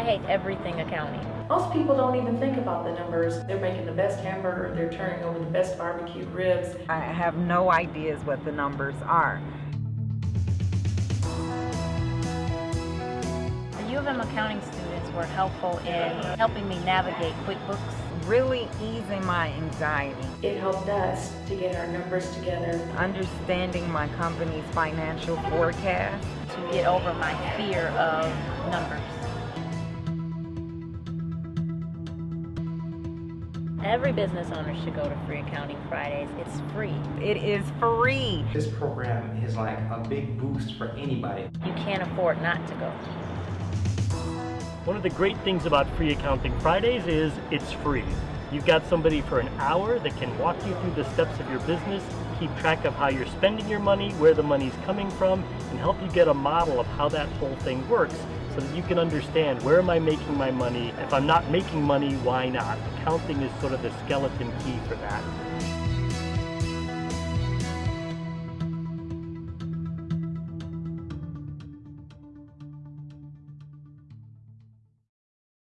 I hate everything accounting. Most people don't even think about the numbers. They're making the best hamburger, they're turning over the best barbecue ribs. I have no ideas what the numbers are. The of M accounting students were helpful in helping me navigate QuickBooks. Really easing my anxiety, It helped us to get our numbers together. understanding my company's financial forecast. to get over my fear of numbers. Every business owner should go to Free Accounting Fridays. It's free. It is free. This program is like a big boost for anybody. You can't afford not to go. One of the great things about Free Accounting Fridays is it's free. You've got somebody for an hour that can walk you through the steps of your business, keep track of how you're spending your money, where the money's coming from, and help you get a model of how that whole thing works so that you can understand where am I making my money? If I'm not making money, why not? Accounting is sort of the skeleton key for that.